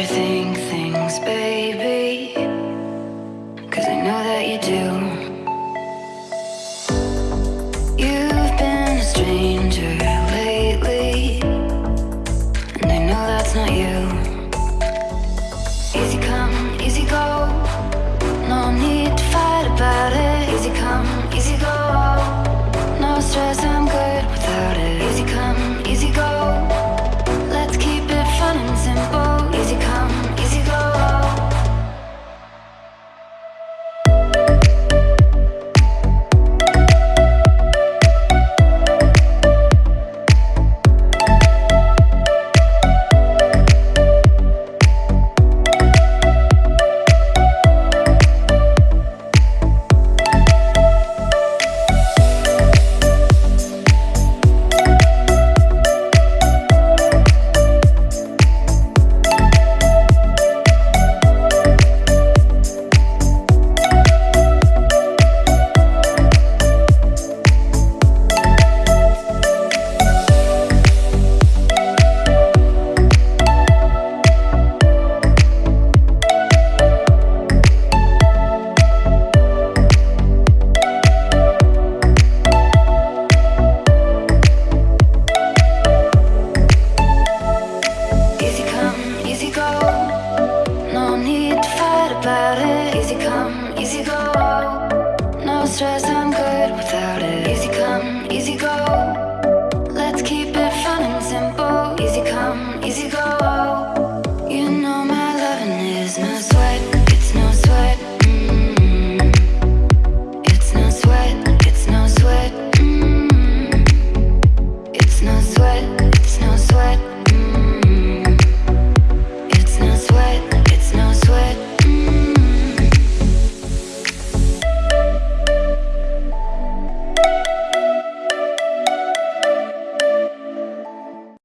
overthink things, baby. stress, I'm good without it. Easy come, easy go.